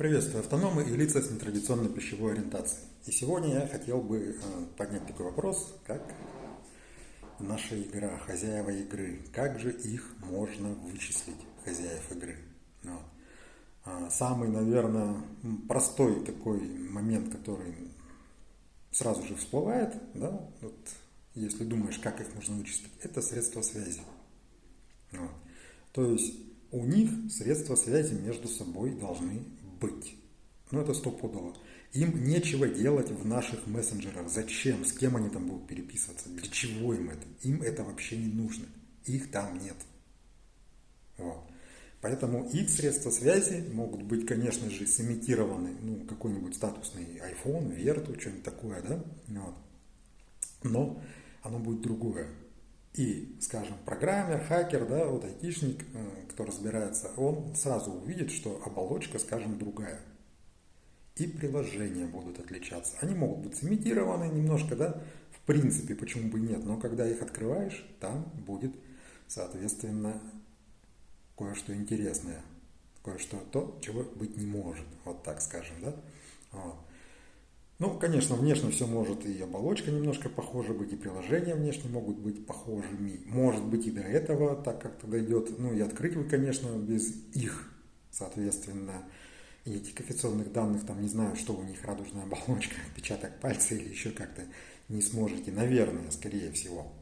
Приветствую автономы и лица с нетрадиционной пищевой ориентацией. И сегодня я хотел бы э, поднять такой вопрос, как наша игра, хозяева игры. Как же их можно вычислить, хозяев игры? Вот. А, самый, наверное, простой такой момент, который сразу же всплывает, да, вот, если думаешь, как их можно вычислить, это средства связи. Вот. То есть у них средства связи между собой должны быть. Ну, это стопудово. Им нечего делать в наших мессенджерах. Зачем? С кем они там будут переписываться? Для чего им это? Им это вообще не нужно. Их там нет. Вот. Поэтому их средства связи могут быть, конечно же, сымитированы, ну, какой-нибудь статусный iPhone, Верту, что-нибудь такое, да? Вот. Но оно будет другое. И, скажем, программер, хакер, да, вот айтишник, э, кто разбирается, он сразу увидит, что оболочка, скажем, другая. И приложения будут отличаться. Они могут быть сымитированы немножко, да, в принципе, почему бы нет, но когда их открываешь, там будет, соответственно, кое-что интересное, кое-что то, чего быть не может, вот так скажем, да. Вот. Ну, конечно, внешне все может и оболочка немножко похожа быть, и приложения внешне могут быть похожими. Может быть и до этого так как-то дойдет. Ну и открыть вы, конечно, без их, соответственно, идентификационных данных, там не знаю, что у них радужная оболочка, отпечаток пальца или еще как-то не сможете. Наверное, скорее всего.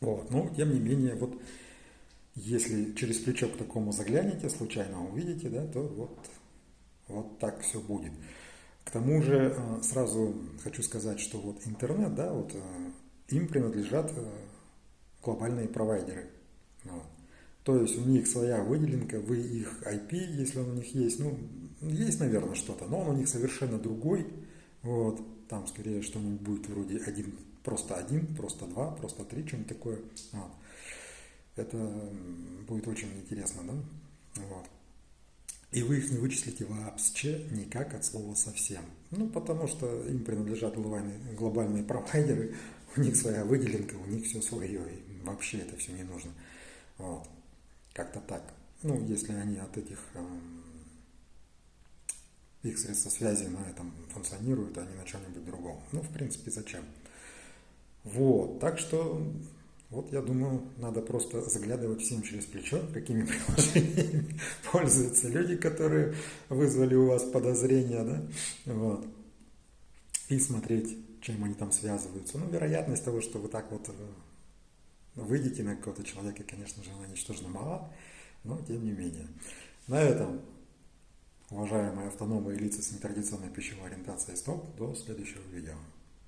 Вот. Но, тем не менее, вот если через плечо к такому заглянете, случайно увидите, да, то вот, вот так все будет. Тому же э, сразу хочу сказать, что вот интернет, да, вот э, им принадлежат э, глобальные провайдеры. То есть у них своя выделенка, вы их IP, если он у них есть, ну, есть, наверное, что-то, но он у них совершенно другой. Вот. Там скорее что-нибудь будет вроде один, просто один, просто два, просто три, что-нибудь такое. Вот. Это будет очень интересно, да? И вы их не вычислите вообще никак от слова совсем. Ну, потому что им принадлежат глобальные, глобальные провайдеры, у них своя выделенка, у них все свое, и вообще это все не нужно. Вот. Как-то так. Ну, если они от этих эм, их средства связи на этом функционируют, а не на чем-нибудь другом. Ну, в принципе, зачем? Вот, так что вот я думаю, надо просто заглядывать всем через плечо, какими приложениями пользуются люди, которые вызвали у вас подозрения, да, вот, и смотреть, чем они там связываются. Ну, вероятность того, что вы так вот э, выйдете на какого-то человека, конечно же, она ничтожно мала, но тем не менее. На этом, уважаемые автономы лица с нетрадиционной пищевой ориентацией, стоп, до следующего видео.